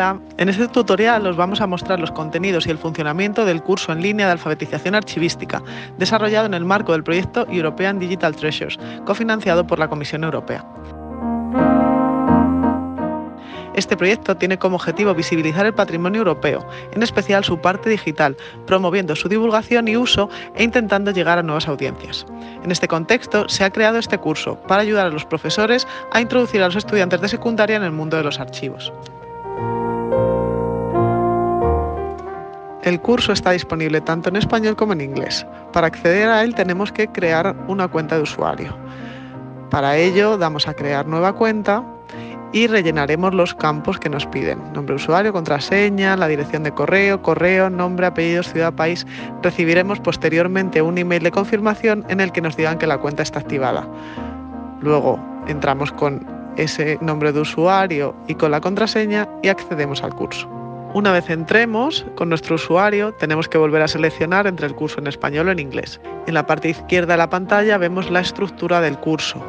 Hola, en este tutorial os vamos a mostrar los contenidos y el funcionamiento del curso en línea de alfabetización archivística, desarrollado en el marco del proyecto European Digital Treasures, cofinanciado por la Comisión Europea. Este proyecto tiene como objetivo visibilizar el patrimonio europeo, en especial su parte digital, promoviendo su divulgación y uso e intentando llegar a nuevas audiencias. En este contexto se ha creado este curso para ayudar a los profesores a introducir a los estudiantes de secundaria en el mundo de los archivos. El curso está disponible tanto en español como en inglés. Para acceder a él tenemos que crear una cuenta de usuario. Para ello damos a crear nueva cuenta y rellenaremos los campos que nos piden. Nombre de usuario, contraseña, la dirección de correo, correo, nombre, apellidos, ciudad, país. Recibiremos posteriormente un email de confirmación en el que nos digan que la cuenta está activada. Luego entramos con ese nombre de usuario y con la contraseña y accedemos al curso. Una vez entremos con nuestro usuario, tenemos que volver a seleccionar entre el curso en español o en inglés. En la parte izquierda de la pantalla vemos la estructura del curso,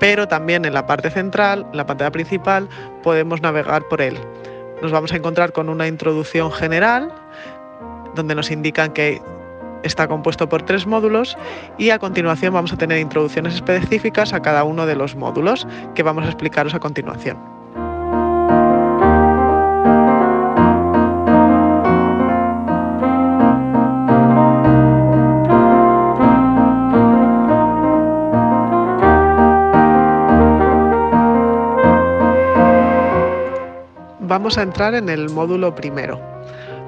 pero también en la parte central, en la pantalla principal, podemos navegar por él. Nos vamos a encontrar con una introducción general, donde nos indican que está compuesto por tres módulos y a continuación vamos a tener introducciones específicas a cada uno de los módulos que vamos a explicaros a continuación. Vamos a entrar en el módulo primero,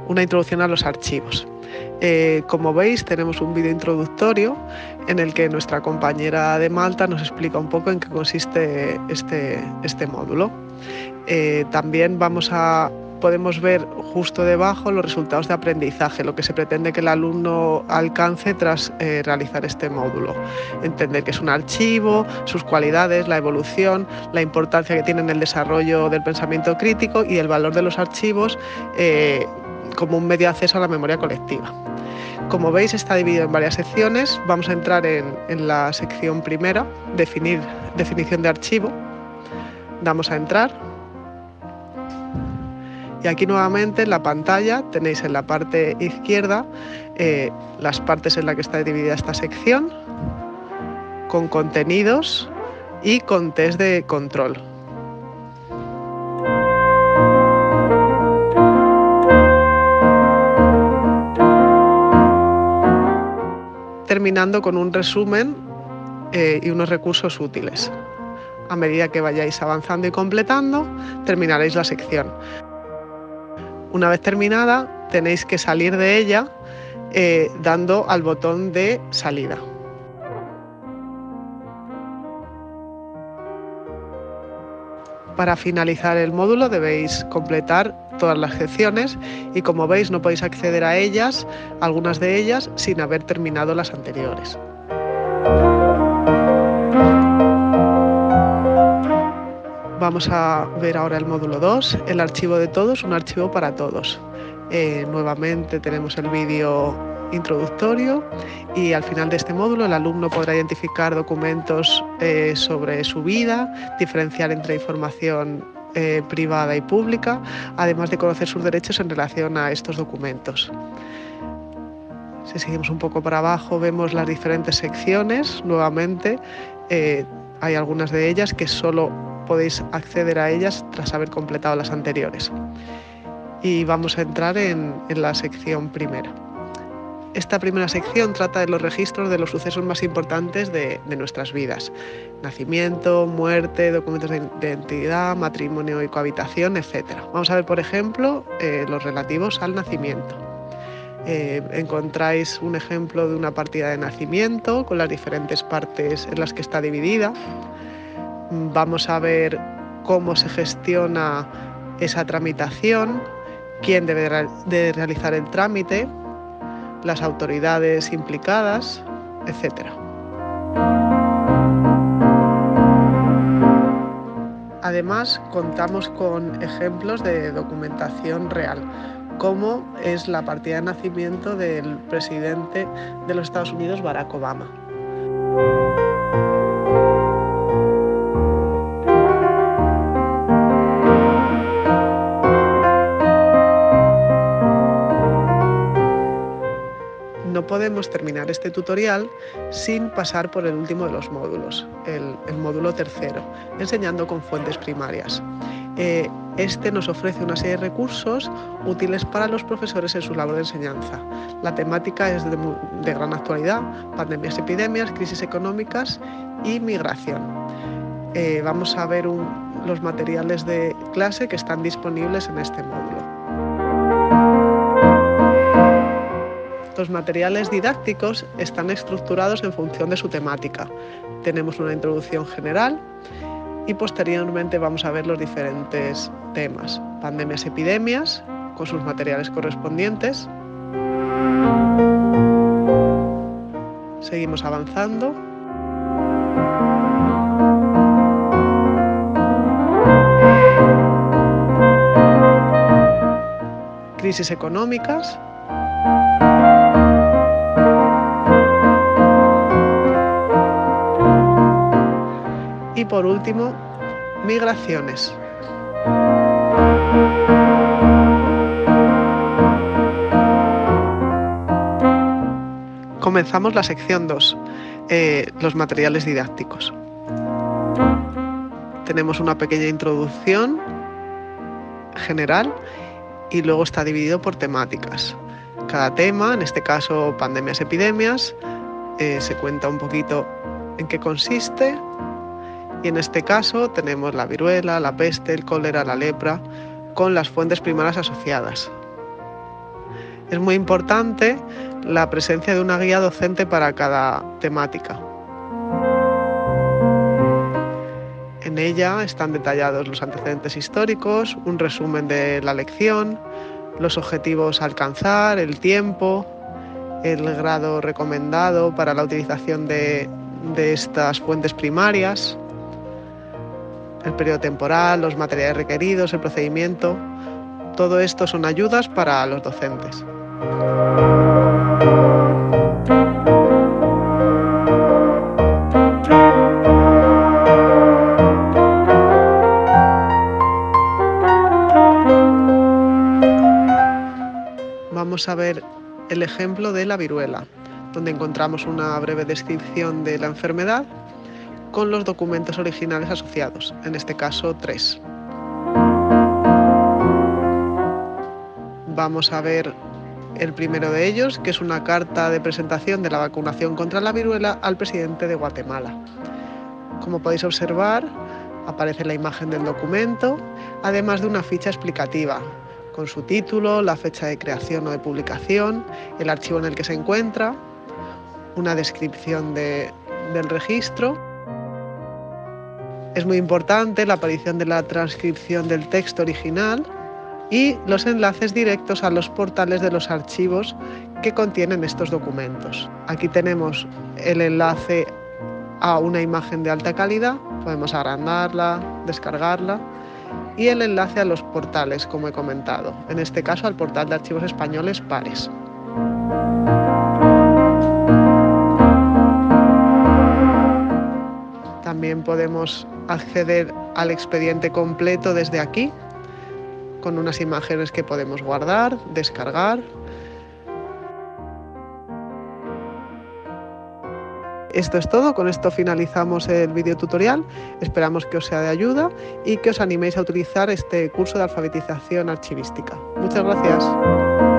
una introducción a los archivos. Eh, como veis tenemos un vídeo introductorio en el que nuestra compañera de Malta nos explica un poco en qué consiste este, este módulo. Eh, también vamos a podemos ver justo debajo los resultados de aprendizaje, lo que se pretende que el alumno alcance tras eh, realizar este módulo. Entender qué es un archivo, sus cualidades, la evolución, la importancia que tiene en el desarrollo del pensamiento crítico y el valor de los archivos eh, como un medio de acceso a la memoria colectiva. Como veis está dividido en varias secciones. Vamos a entrar en, en la sección primera, definir definición de archivo. Damos a entrar y aquí nuevamente en la pantalla tenéis en la parte izquierda eh, las partes en las que está dividida esta sección, con contenidos y con test de control. terminando con un resumen eh, y unos recursos útiles. A medida que vayáis avanzando y completando, terminaréis la sección. Una vez terminada, tenéis que salir de ella eh, dando al botón de salida. Para finalizar el módulo debéis completar todas las secciones y como veis no podéis acceder a ellas, algunas de ellas, sin haber terminado las anteriores. Vamos a ver ahora el módulo 2, el archivo de todos, un archivo para todos. Eh, nuevamente tenemos el vídeo introductorio y al final de este módulo el alumno podrá identificar documentos eh, sobre su vida, diferenciar entre información eh, privada y pública, además de conocer sus derechos en relación a estos documentos. Si seguimos un poco para abajo vemos las diferentes secciones, nuevamente hay algunas de ellas que solo podéis acceder a ellas tras haber completado las anteriores. Y vamos a entrar en, la sección primera. Esta primera sección trata de los registros de los sucesos más importantes de, nuestras vidas. Nacimiento, muerte, documentos de identidad, matrimonio y cohabitación, etc. Vamos a ver, por ejemplo, eh, los relativos al nacimiento. Eh, encontráis un ejemplo de una partida de nacimiento con las diferentes partes en las que está dividida. Vamos a ver cómo se gestiona esa tramitación, quién debe de realizar el trámite, las autoridades implicadas, etc. Además, contamos con ejemplos de documentación real, como es la partida de nacimiento del presidente de los Estados Unidos, Barack Obama. Podemos terminar este tutorial sin pasar por el último de los módulos, el, módulo tercero, enseñando con fuentes primarias. Eh, este nos ofrece una serie de recursos útiles para los profesores en su labor de enseñanza. La temática es de, gran actualidad, pandemias, epidemias, crisis económicas y migración. Eh, vamos a ver los materiales de clase que están disponibles en este módulo. Los materiales didácticos están estructurados en función de su temática. Tenemos una introducción general y posteriormente vamos a ver los diferentes temas. Pandemias, epidemias, con sus materiales correspondientes. Seguimos avanzando. Crisis económicas, Por último, migraciones. Comenzamos la sección 2, eh, los materiales didácticos. Tenemos una pequeña introducción general y luego está dividido por temáticas. Cada tema, en este caso pandemias, epidemias, eh, se cuenta un poquito en qué consiste, y en este caso tenemos la viruela, la peste, el cólera, la lepra, con las fuentes primarias asociadas. Es muy importante la presencia de una guía docente para cada temática. En ella están detallados los antecedentes históricos, un resumen de la lección, los objetivos a alcanzar, el tiempo, el grado recomendado para la utilización de, de estas fuentes primarias, el periodo temporal, los materiales requeridos, el procedimiento. Todo esto son ayudas para los docentes. Vamos a ver el ejemplo de la viruela, donde encontramos una breve descripción de la enfermedad con los documentos originales asociados, en este caso tres. Vamos a ver el primero de ellos, que es una carta de presentación de la vacunación contra la viruela al presidente de Guatemala. Como podéis observar, aparece la imagen del documento, además de una ficha explicativa con su título, la fecha de creación o de publicación, el archivo en el que se encuentra, una descripción del registro es muy importante la aparición de la transcripción del texto original y los enlaces directos a los portales de los archivos que contienen estos documentos. Aquí tenemos el enlace a una imagen de alta calidad, podemos agrandarla, descargarla y el enlace a los portales, como he comentado, en este caso al portal de archivos españoles Pares. También podemos acceder al expediente completo desde aquí, con unas imágenes que podemos guardar, descargar. Esto es todo, con esto finalizamos el video tutorial. Esperamos que os sea de ayuda y que os animéis a utilizar este curso de alfabetización archivística. Muchas gracias.